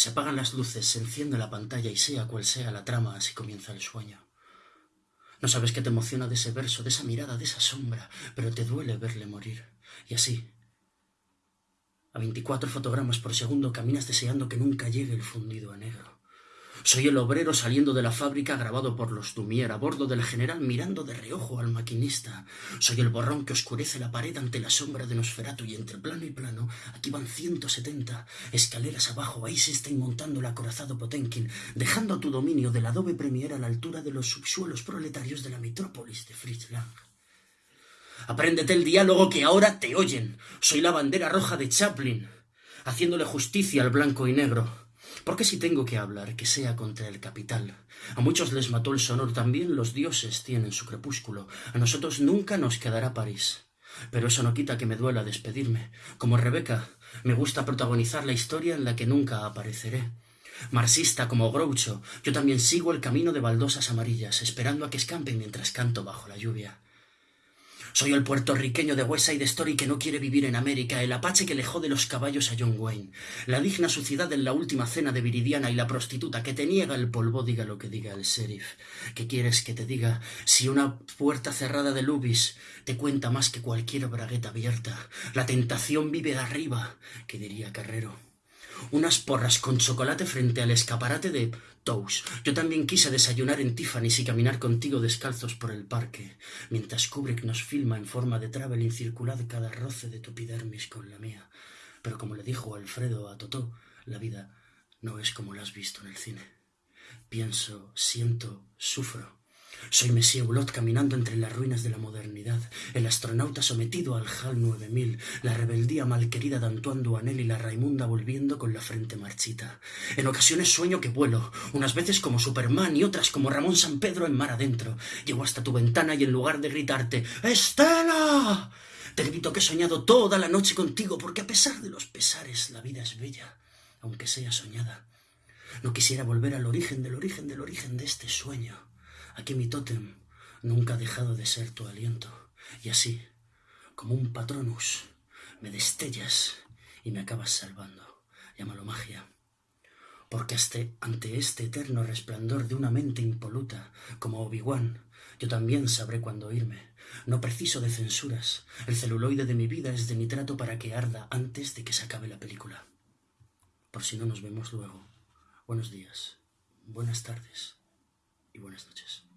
Se apagan las luces, se enciende la pantalla y sea cual sea la trama, así comienza el sueño. No sabes qué te emociona de ese verso, de esa mirada, de esa sombra, pero te duele verle morir. Y así, a 24 fotogramas por segundo caminas deseando que nunca llegue el fundido a negro. Soy el obrero saliendo de la fábrica grabado por los Dumier a bordo del general mirando de reojo al maquinista. Soy el borrón que oscurece la pared ante la sombra de Nosferatu y entre plano y plano aquí van 170 escaleras abajo. Ahí se está inmontando el acorazado Potenkin, dejando tu dominio del adobe premier a la altura de los subsuelos proletarios de la metrópolis de Fritz. Apréndete el diálogo que ahora te oyen. Soy la bandera roja de Chaplin, haciéndole justicia al blanco y negro. Porque si tengo que hablar, que sea contra el capital. A muchos les mató el sonor, también los dioses tienen su crepúsculo. A nosotros nunca nos quedará París. Pero eso no quita que me duela despedirme. Como Rebeca, me gusta protagonizar la historia en la que nunca apareceré. Marxista como Groucho, yo también sigo el camino de baldosas amarillas, esperando a que escampen mientras canto bajo la lluvia. Soy el puertorriqueño de West Side Story que no quiere vivir en América, el apache que le jode los caballos a John Wayne, la digna suciedad en la última cena de Viridiana y la prostituta que te niega el polvo, diga lo que diga el sheriff. ¿Qué quieres que te diga si una puerta cerrada de Lubis te cuenta más que cualquier bragueta abierta? La tentación vive de arriba, que diría Carrero unas porras con chocolate frente al escaparate de Tous. Yo también quise desayunar en Tiffany's y caminar contigo descalzos por el parque, mientras Kubrick nos filma en forma de traveling circular cada roce de tu epidermis con la mía. Pero como le dijo Alfredo a Totó, la vida no es como la has visto en el cine. Pienso, siento, sufro soy Monsieur Hulot caminando entre las ruinas de la modernidad, el astronauta sometido al HAL 9000, la rebeldía malquerida de Antoine Duanel y la Raimunda volviendo con la frente marchita. En ocasiones sueño que vuelo, unas veces como Superman y otras como Ramón San Pedro en mar adentro. Llego hasta tu ventana y en lugar de gritarte ¡Estela! Te grito que he soñado toda la noche contigo, porque a pesar de los pesares la vida es bella, aunque sea soñada. No quisiera volver al origen del origen del origen de este sueño Aquí mi tótem nunca ha dejado de ser tu aliento. Y así, como un patronus, me destellas y me acabas salvando. Llámalo magia. Porque ante este eterno resplandor de una mente impoluta, como Obi-Wan, yo también sabré cuándo irme. No preciso de censuras. El celuloide de mi vida es de nitrato para que arda antes de que se acabe la película. Por si no nos vemos luego. Buenos días, buenas tardes y buenas noches.